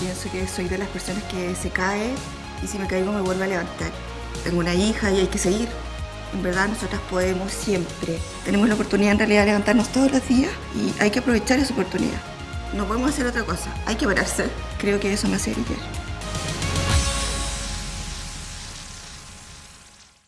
pienso que soy de las personas que se cae y si me caigo me vuelvo a levantar. Tengo una hija y hay que seguir. En verdad nosotras podemos siempre. Tenemos la oportunidad en realidad de levantarnos todos los días y hay que aprovechar esa oportunidad. No podemos hacer otra cosa, hay que pararse. Creo que eso me hace brillar.